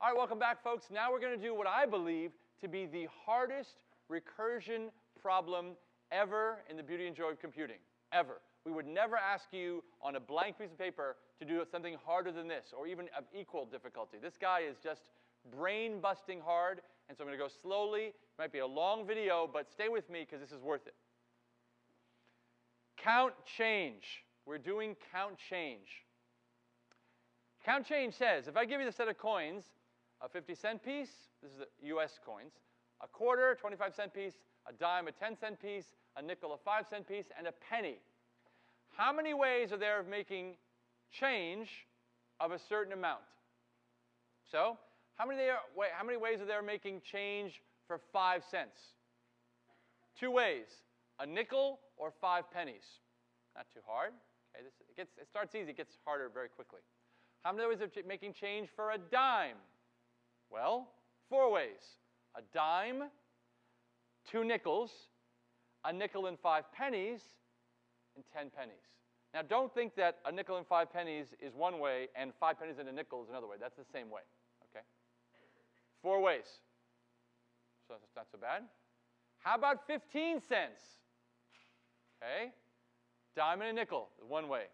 All right, welcome back, folks. Now we're going to do what I believe to be the hardest recursion problem ever in the beauty and joy of computing, ever. We would never ask you on a blank piece of paper to do something harder than this, or even of equal difficulty. This guy is just brain busting hard, and so I'm going to go slowly. It might be a long video, but stay with me because this is worth it. Count change. We're doing count change. Count change says if I give you the set of coins, a 50 cent piece, this is the US coins, a quarter, 25 cent piece, a dime, a 10 cent piece, a nickel, a 5 cent piece, and a penny. How many ways are there of making change of a certain amount? So, how many, wait, how many ways are there making change for 5 cents? Two ways a nickel or five pennies. Not too hard. Okay, this, it, gets, it starts easy, it gets harder very quickly. How many ways of making change for a dime? Well, four ways a dime, two nickels, a nickel and five pennies, and 10 pennies. Now, don't think that a nickel and five pennies is one way and five pennies and a nickel is another way. That's the same way, okay? Four ways. So that's not so bad. How about 15 cents? Okay? Dime and a nickel, one way.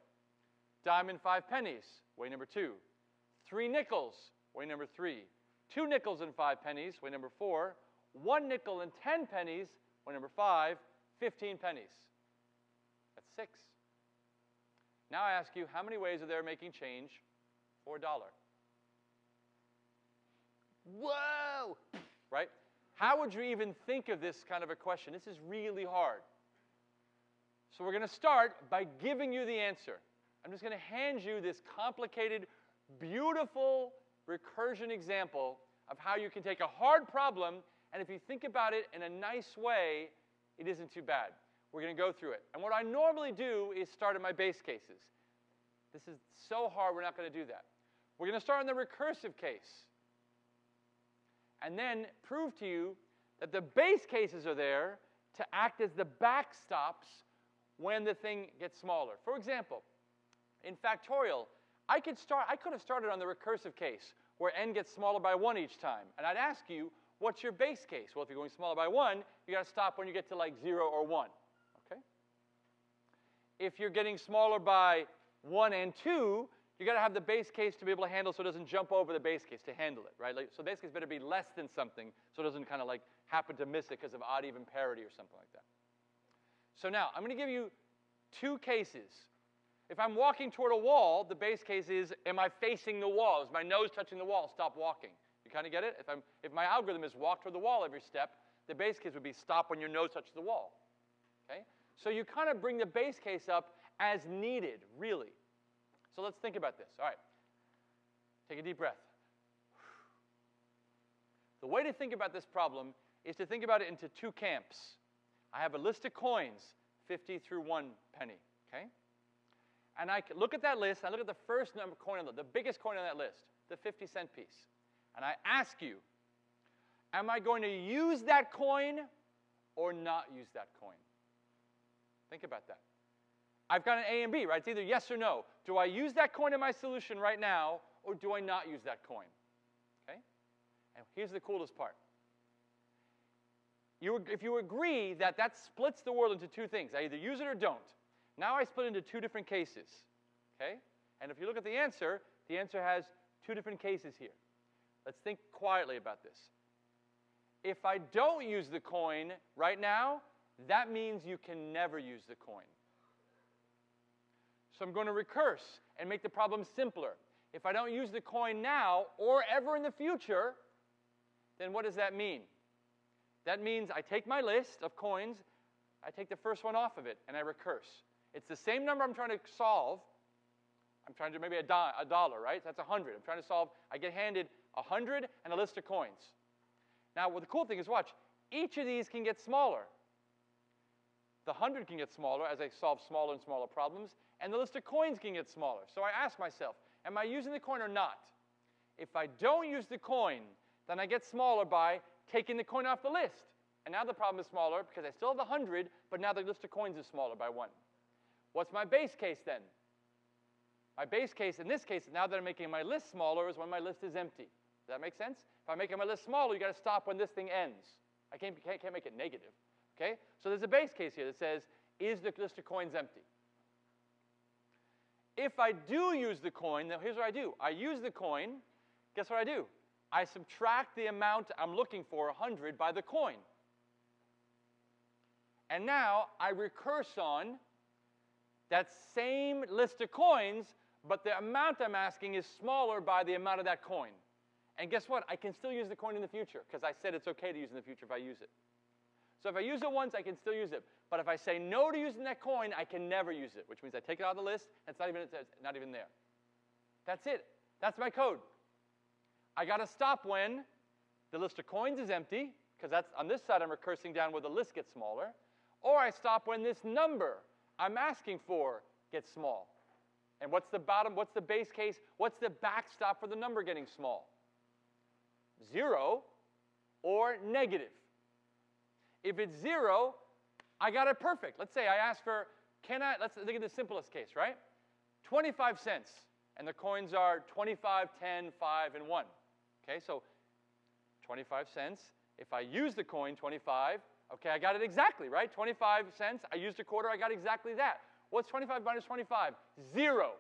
Dime and five pennies, way number two. Three nickels, way number three. Two nickels and five pennies, way number four. One nickel and ten pennies, way number five. Fifteen pennies. That's six. Now I ask you, how many ways are there making change for a dollar? Whoa! Right? How would you even think of this kind of a question? This is really hard. So we're going to start by giving you the answer. I'm just going to hand you this complicated, beautiful recursion example of how you can take a hard problem, and if you think about it in a nice way, it isn't too bad. We're going to go through it. And what I normally do is start at my base cases. This is so hard, we're not going to do that. We're going to start in the recursive case. And then prove to you that the base cases are there to act as the backstops when the thing gets smaller. For example, in factorial, I could, start, I could have started on the recursive case where n gets smaller by 1 each time. And I'd ask you, what's your base case? Well, if you're going smaller by 1, you got to stop when you get to like 0 or 1. Okay? If you're getting smaller by 1 and 2, you got to have the base case to be able to handle so it doesn't jump over the base case to handle it, right? Like, so base case better be less than something so it doesn't kind of like happen to miss it because of odd even parity or something like that. So now, I'm going to give you two cases. If I'm walking toward a wall, the base case is, am I facing the wall? Is my nose touching the wall? Stop walking. You kind of get it? If, I'm, if my algorithm is walk toward the wall every step, the base case would be stop when your nose touches the wall. Okay? So you kind of bring the base case up as needed, really. So let's think about this. All right. Take a deep breath. The way to think about this problem is to think about it into two camps. I have a list of coins, 50 through 1 penny, okay? And I look at that list, I look at the first number coin on the, the biggest coin on that list, the 50 cent piece. And I ask you, am I going to use that coin or not use that coin? Think about that. I've got an A and B, right? It's either yes or no. Do I use that coin in my solution right now or do I not use that coin? Okay? And here's the coolest part you, if you agree that that splits the world into two things, I either use it or don't. Now I split into two different cases. Okay? And if you look at the answer, the answer has two different cases here. Let's think quietly about this. If I don't use the coin right now, that means you can never use the coin. So I'm going to recurse and make the problem simpler. If I don't use the coin now or ever in the future, then what does that mean? That means I take my list of coins, I take the first one off of it, and I recurse. It's the same number I'm trying to solve. I'm trying to maybe a, do- a dollar, right? That's 100. I'm trying to solve, I get handed 100 and a list of coins. Now, what the cool thing is, watch, each of these can get smaller. The 100 can get smaller as I solve smaller and smaller problems, and the list of coins can get smaller. So I ask myself, am I using the coin or not? If I don't use the coin, then I get smaller by taking the coin off the list. And now the problem is smaller because I still have the 100, but now the list of coins is smaller by one. What's my base case then? My base case in this case, now that I'm making my list smaller, is when my list is empty. Does that make sense? If I'm making my list smaller, you got to stop when this thing ends. I can't, can't, can't make it negative. Okay? So there's a base case here that says, is the list of coins empty? If I do use the coin, now here's what I do. I use the coin, guess what I do? I subtract the amount I'm looking for, 100, by the coin. And now I recurse on that same list of coins, but the amount I'm asking is smaller by the amount of that coin. And guess what? I can still use the coin in the future because I said it's okay to use in the future if I use it. So if I use it once, I can still use it. But if I say no to using that coin, I can never use it, which means I take it out of the list, and it's not even, it's not even there. That's it. That's my code. I got to stop when the list of coins is empty, because that's on this side I'm recursing down where the list gets smaller, or I stop when this number I'm asking for gets small. And what's the bottom, what's the base case? What's the backstop for the number getting small? Zero or negative. If it's zero, I got it perfect. Let's say I ask for, can I, let's think of the simplest case, right? 25 cents, and the coins are 25, 10, 5, and 1. Okay, so 25 cents. If I use the coin 25, okay, I got it exactly, right? 25 cents, I used a quarter, I got exactly that. What's 25 minus 25? Zero.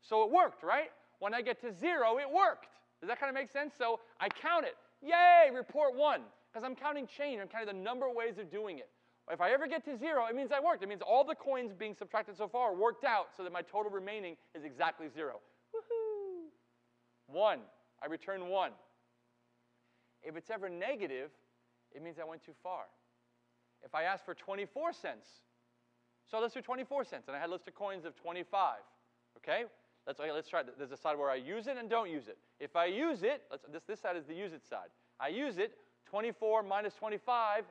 So it worked, right? When I get to zero, it worked. Does that kind of make sense? So I count it. Yay, report one. Because I'm counting change. I'm counting the number of ways of doing it. If I ever get to zero, it means I worked. It means all the coins being subtracted so far worked out so that my total remaining is exactly zero. Woohoo! One. I return one. If it's ever negative, it means I went too far. If I ask for 24 cents, so let's do 24 cents, and I had a list of coins of 25. Okay? Let's, okay, let's try. There's a side where I use it and don't use it. If I use it, let's, this, this side is the use it side. I use it, 24 minus 25,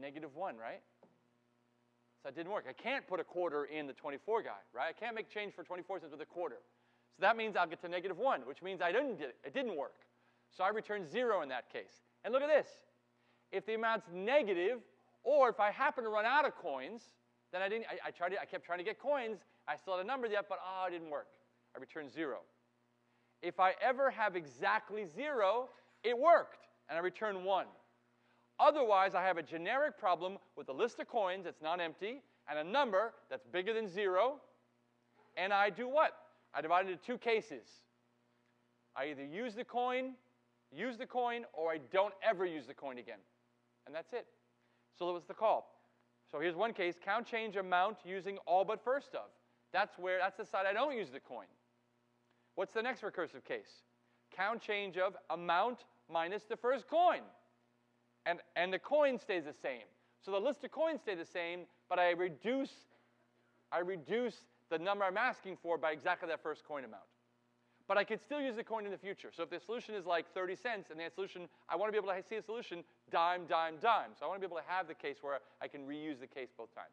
negative 1, right? So that didn't work. I can't put a quarter in the 24 guy, right? I can't make change for 24 cents with a quarter. So that means I'll get to negative 1, which means I didn't. It didn't work. So I return 0 in that case. And look at this. If the amount's negative, or if I happen to run out of coins, then I didn't. I, I tried. To, I kept trying to get coins. I still had a number yet, but ah, oh, it didn't work. I returned zero. If I ever have exactly zero, it worked and I return 1. Otherwise, I have a generic problem with a list of coins that's not empty and a number that's bigger than 0. And I do what? I divide it into two cases. I either use the coin, use the coin, or I don't ever use the coin again. And that's it. So that was the call. So here's one case, count change amount using all but first of. That's where that's the side I don't use the coin. What's the next recursive case? Count change of amount minus the first coin. And, and the coin stays the same. So the list of coins stay the same, but I reduce, I reduce the number I'm asking for by exactly that first coin amount. But I could still use the coin in the future. So if the solution is like 30 cents and the solution, I want to be able to see a solution dime, dime, dime. So I want to be able to have the case where I can reuse the case both times.